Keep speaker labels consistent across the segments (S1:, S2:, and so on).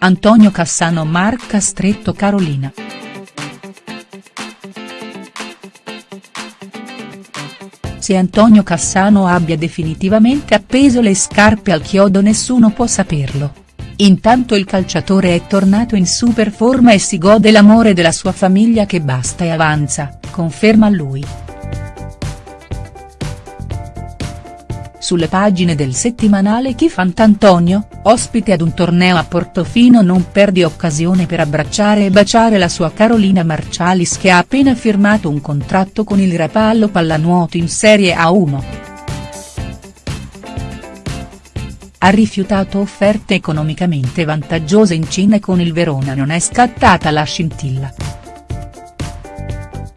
S1: Antonio Cassano marca stretto Carolina. Se Antonio Cassano abbia definitivamente appeso le scarpe al chiodo nessuno può saperlo. Intanto il calciatore è tornato in super forma e si gode l'amore della sua famiglia che basta e avanza, conferma lui. Sulle pagine del settimanale Chi Fant'Antonio, ospite ad un torneo a Portofino non perdi occasione per abbracciare e baciare la sua Carolina Marcialis che ha appena firmato un contratto con il Rapallo Pallanuoto in Serie A1. Ha rifiutato offerte economicamente vantaggiose in Cina e con il Verona non è scattata la scintilla.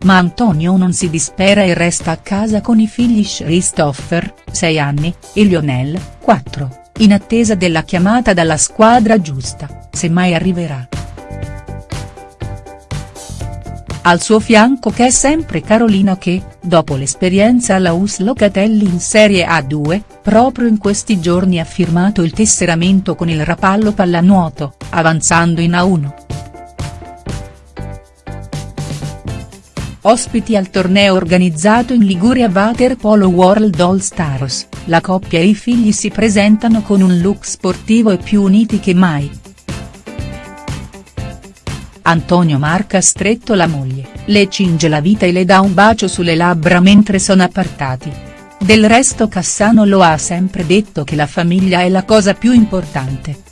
S1: Ma Antonio non si dispera e resta a casa con i figli Christopher, 6 anni, e Lionel, 4, in attesa della chiamata dalla squadra giusta, se mai arriverà. Al suo fianco c'è sempre Carolina che, dopo l'esperienza alla US Locatelli in Serie A2, proprio in questi giorni ha firmato il tesseramento con il Rapallo Pallanuoto, avanzando in A1. Ospiti al torneo organizzato in Liguria Waterpolo World All Stars, la coppia e i figli si presentano con un look sportivo e più uniti che mai. Antonio marca stretto la moglie, le cinge la vita e le dà un bacio sulle labbra mentre sono appartati. Del resto Cassano lo ha sempre detto che la famiglia è la cosa più importante.